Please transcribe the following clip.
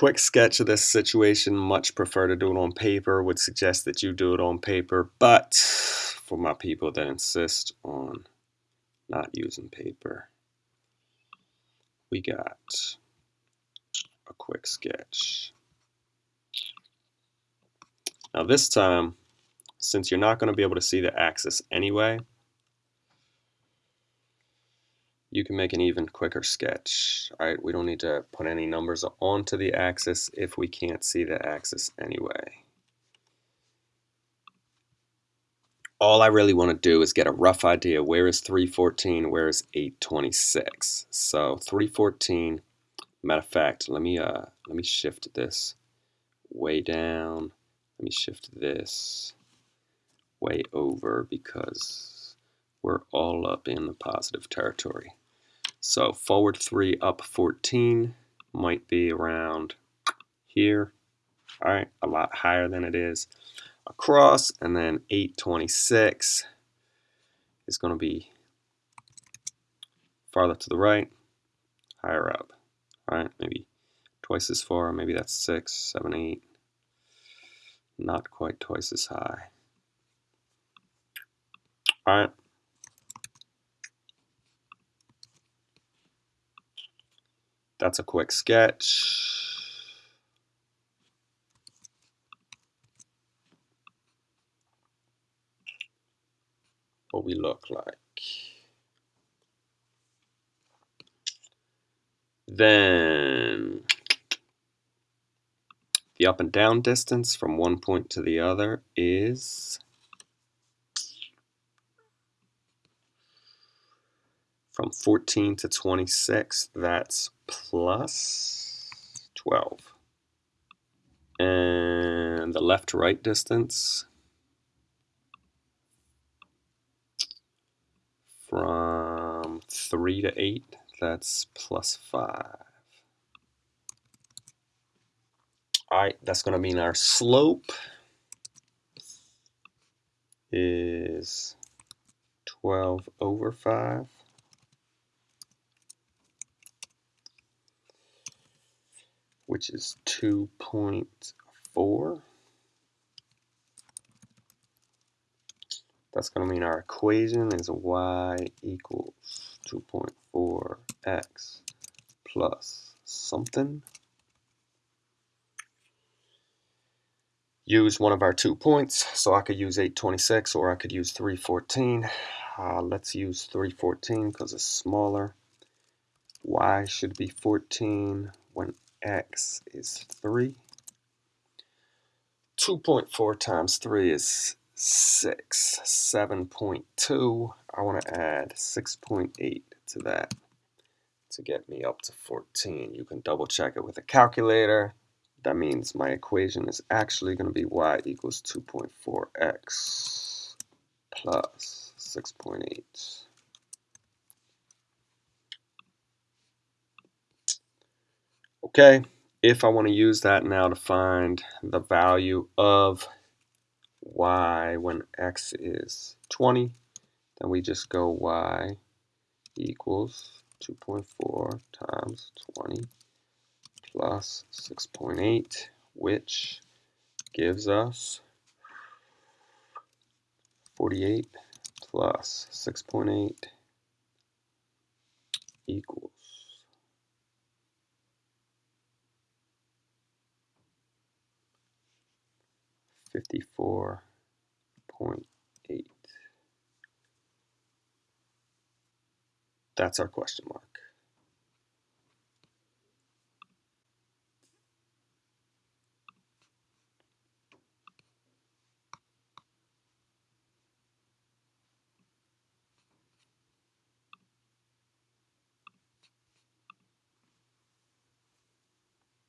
quick sketch of this situation. Much prefer to do it on paper. Would suggest that you do it on paper, but for my people that insist on not using paper, we got a quick sketch. Now this time, since you're not going to be able to see the axis anyway, you can make an even quicker sketch. All right, we don't need to put any numbers onto the axis if we can't see the axis anyway. All I really want to do is get a rough idea where is 314, where is 826. So 314, matter of fact, let me uh let me shift this way down. Let me shift this way over because we're all up in the positive territory. So forward 3 up 14 might be around here. All right, a lot higher than it is across. And then 826 is going to be farther to the right, higher up. All right, maybe twice as far. Maybe that's 6, 7, 8. Not quite twice as high. All right. That's a quick sketch. What we look like. Then the up and down distance from one point to the other is from 14 to 26, that's plus 12. And the left to right distance from 3 to 8, that's plus 5. Alright, that's going to mean our slope is 12 over 5. Which is 2.4. That's going to mean our equation is y equals 2.4x plus something. Use one of our two points, so I could use 826 or I could use 314. Uh, let's use 314 because it's smaller. y should be 14 when x is 3. 2.4 times 3 is 6. 7.2. I want to add 6.8 to that to get me up to 14. You can double check it with a calculator. That means my equation is actually going to be y equals 2.4x plus 6.8. Okay, if I want to use that now to find the value of y when x is 20, then we just go y equals 2.4 times 20 plus 6.8, which gives us 48 plus 6.8 equals 54.8. That's our question mark.